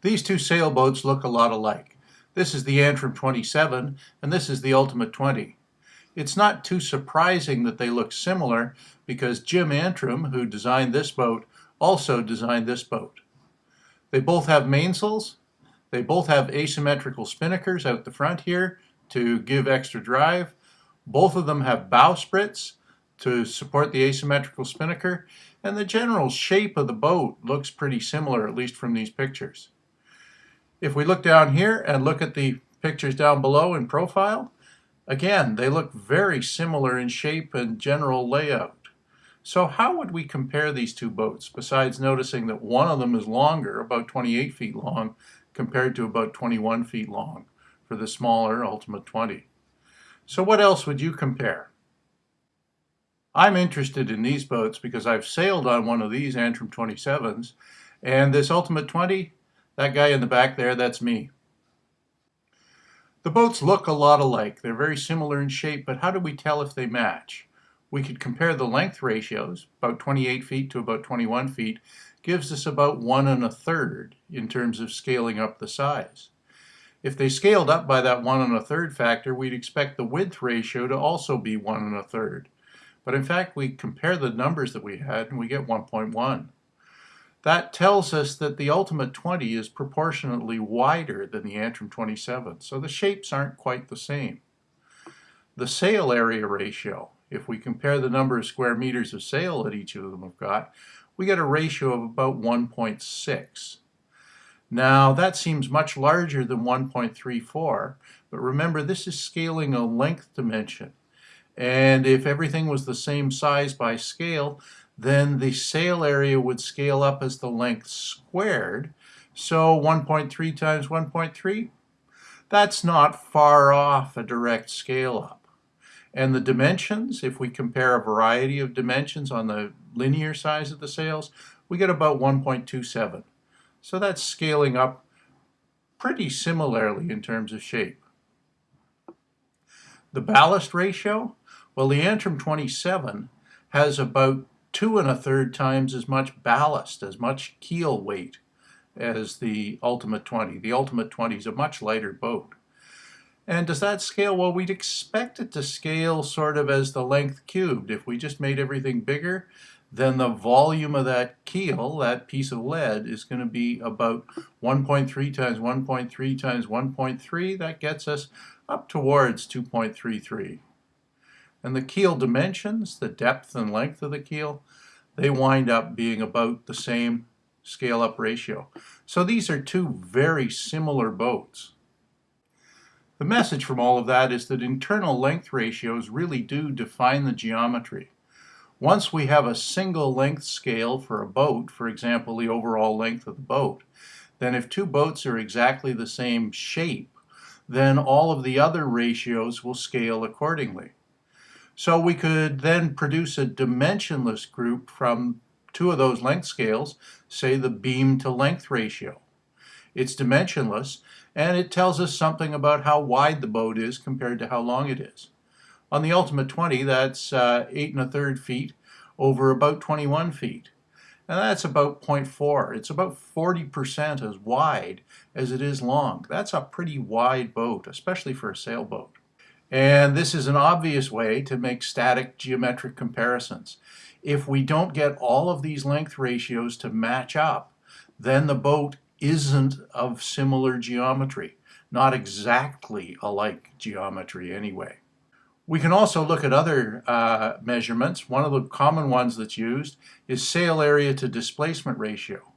These two sailboats look a lot alike. This is the Antrim 27 and this is the Ultimate 20. It's not too surprising that they look similar because Jim Antrim, who designed this boat, also designed this boat. They both have mainsails. They both have asymmetrical spinnakers out the front here to give extra drive. Both of them have bowsprits to support the asymmetrical spinnaker and the general shape of the boat looks pretty similar at least from these pictures. If we look down here and look at the pictures down below in profile, again, they look very similar in shape and general layout. So how would we compare these two boats besides noticing that one of them is longer, about 28 feet long, compared to about 21 feet long for the smaller Ultimate 20. So what else would you compare? I'm interested in these boats because I've sailed on one of these Antrim 27s and this Ultimate 20 that guy in the back there, that's me. The boats look a lot alike. They're very similar in shape, but how do we tell if they match? We could compare the length ratios, about 28 feet to about 21 feet, gives us about one and a third in terms of scaling up the size. If they scaled up by that one and a third factor, we'd expect the width ratio to also be one and a third. But in fact, we compare the numbers that we had and we get 1.1. That tells us that the Ultimate 20 is proportionately wider than the Antrim 27, so the shapes aren't quite the same. The sail area ratio, if we compare the number of square meters of sail that each of them have got, we get a ratio of about 1.6. Now that seems much larger than 1.34, but remember this is scaling a length dimension. And if everything was the same size by scale, then the sail area would scale up as the length squared. So 1.3 times 1.3, that's not far off a direct scale up. And the dimensions, if we compare a variety of dimensions on the linear size of the sails, we get about 1.27. So that's scaling up pretty similarly in terms of shape. The ballast ratio, well the Antrim 27 has about two and a third times as much ballast, as much keel weight as the Ultimate 20. The Ultimate 20 is a much lighter boat. And does that scale? Well, we'd expect it to scale sort of as the length cubed. If we just made everything bigger, then the volume of that keel, that piece of lead, is going to be about 1.3 times 1.3 times 1.3. That gets us up towards 2.33. And the keel dimensions, the depth and length of the keel, they wind up being about the same scale up ratio. So these are two very similar boats. The message from all of that is that internal length ratios really do define the geometry. Once we have a single length scale for a boat, for example the overall length of the boat, then if two boats are exactly the same shape, then all of the other ratios will scale accordingly. So we could then produce a dimensionless group from two of those length scales, say the beam to length ratio. It's dimensionless and it tells us something about how wide the boat is compared to how long it is. On the Ultimate 20 that's uh, 8 and a third feet over about 21 feet. And that's about 0.4. It's about 40% as wide as it is long. That's a pretty wide boat, especially for a sailboat. And this is an obvious way to make static geometric comparisons. If we don't get all of these length ratios to match up, then the boat isn't of similar geometry, not exactly alike geometry anyway. We can also look at other uh, measurements. One of the common ones that's used is sail area to displacement ratio.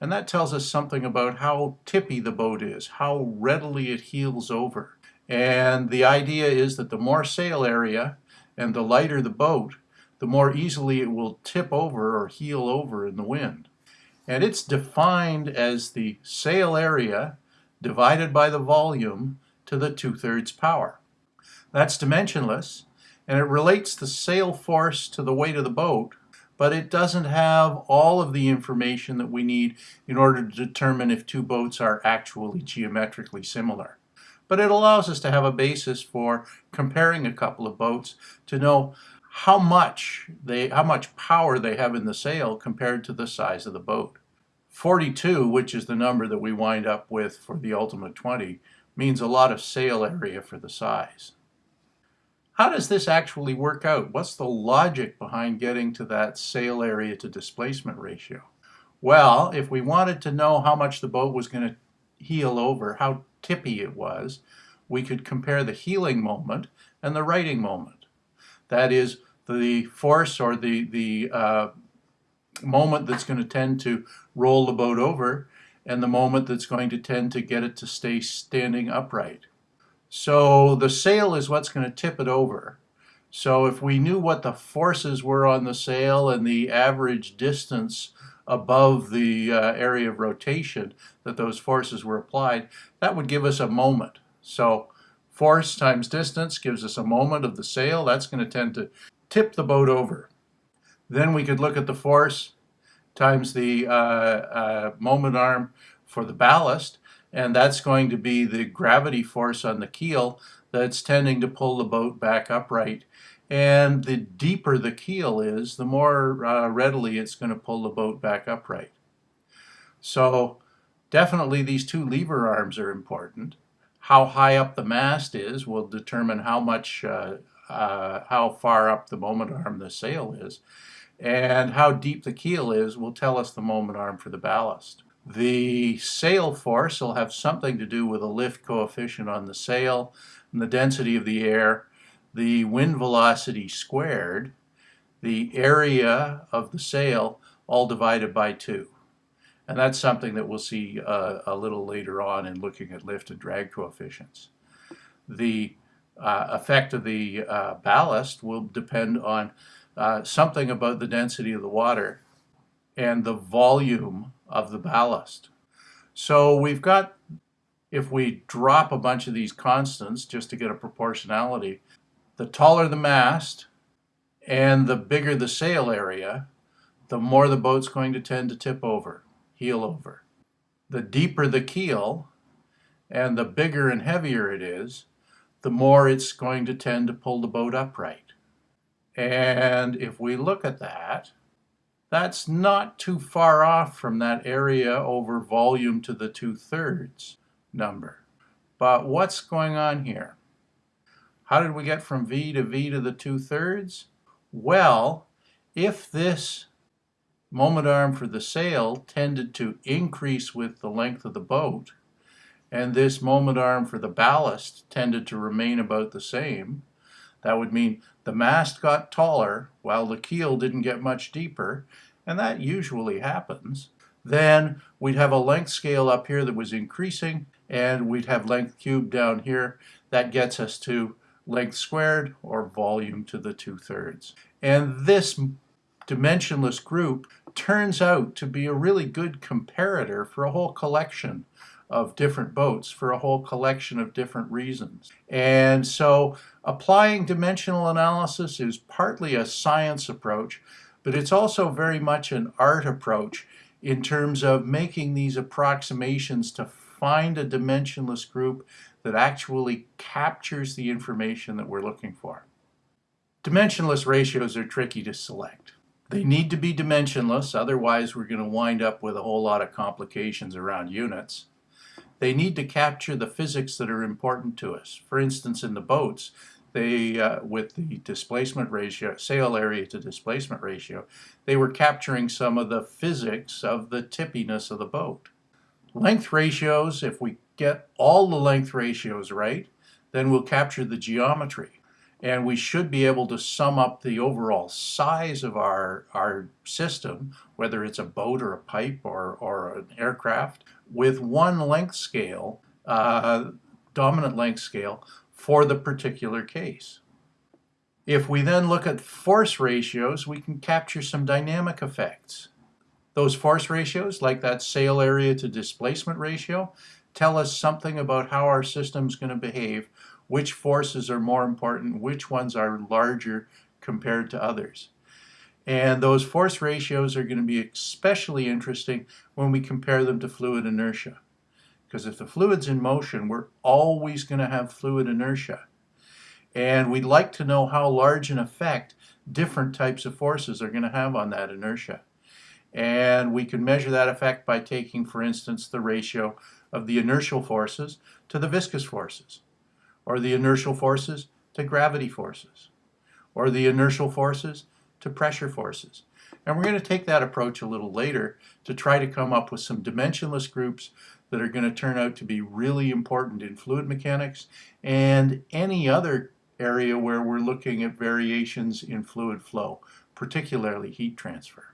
And that tells us something about how tippy the boat is, how readily it heels over. And the idea is that the more sail area and the lighter the boat, the more easily it will tip over or heel over in the wind. And it's defined as the sail area divided by the volume to the two-thirds power. That's dimensionless, and it relates the sail force to the weight of the boat, but it doesn't have all of the information that we need in order to determine if two boats are actually geometrically similar but it allows us to have a basis for comparing a couple of boats to know how much they how much power they have in the sail compared to the size of the boat. 42, which is the number that we wind up with for the ultimate 20, means a lot of sail area for the size. How does this actually work out? What's the logic behind getting to that sail area to displacement ratio? Well, if we wanted to know how much the boat was going to heel over, how tippy it was, we could compare the heeling moment and the righting moment. That is the force or the, the uh, moment that's going to tend to roll the boat over and the moment that's going to tend to get it to stay standing upright. So the sail is what's going to tip it over. So if we knew what the forces were on the sail and the average distance above the uh, area of rotation that those forces were applied, that would give us a moment. So force times distance gives us a moment of the sail. That's going to tend to tip the boat over. Then we could look at the force times the uh, uh, moment arm for the ballast, and that's going to be the gravity force on the keel that's tending to pull the boat back upright. And the deeper the keel is, the more uh, readily it's going to pull the boat back upright. So definitely these two lever arms are important. How high up the mast is will determine how much, uh, uh, how far up the moment arm the sail is. And how deep the keel is will tell us the moment arm for the ballast. The sail force will have something to do with a lift coefficient on the sail and the density of the air, the wind velocity squared, the area of the sail, all divided by 2. And that's something that we'll see uh, a little later on in looking at lift and drag coefficients. The uh, effect of the uh, ballast will depend on uh, something about the density of the water and the volume of the ballast. So we've got, if we drop a bunch of these constants just to get a proportionality, the taller the mast and the bigger the sail area, the more the boat's going to tend to tip over, heel over. The deeper the keel and the bigger and heavier it is, the more it's going to tend to pull the boat upright. And if we look at that, that's not too far off from that area over volume to the two-thirds number. But what's going on here? How did we get from V to V to the two-thirds? Well, if this moment arm for the sail tended to increase with the length of the boat, and this moment arm for the ballast tended to remain about the same, that would mean the mast got taller while the keel didn't get much deeper, and that usually happens. Then we'd have a length scale up here that was increasing, and we'd have length cubed down here. That gets us to length squared, or volume to the two-thirds. And this dimensionless group turns out to be a really good comparator for a whole collection of different boats for a whole collection of different reasons. And so applying dimensional analysis is partly a science approach, but it's also very much an art approach in terms of making these approximations to find a dimensionless group that actually captures the information that we're looking for. Dimensionless ratios are tricky to select. They need to be dimensionless, otherwise we're going to wind up with a whole lot of complications around units. They need to capture the physics that are important to us. For instance, in the boats, they, uh, with the displacement ratio, sail area to displacement ratio, they were capturing some of the physics of the tippiness of the boat. Length ratios, if we get all the length ratios right, then we'll capture the geometry. And we should be able to sum up the overall size of our, our system, whether it's a boat or a pipe or, or an aircraft, with one length scale, uh, dominant length scale, for the particular case. If we then look at force ratios, we can capture some dynamic effects. Those force ratios, like that sail area to displacement ratio, tell us something about how our system is going to behave, which forces are more important, which ones are larger compared to others. And those force ratios are going to be especially interesting when we compare them to fluid inertia. Because if the fluid's in motion, we're always going to have fluid inertia. And we'd like to know how large an effect different types of forces are going to have on that inertia. And we can measure that effect by taking, for instance, the ratio of the inertial forces to the viscous forces, or the inertial forces to gravity forces, or the inertial forces to pressure forces. And we're going to take that approach a little later to try to come up with some dimensionless groups that are going to turn out to be really important in fluid mechanics and any other area where we're looking at variations in fluid flow, particularly heat transfer.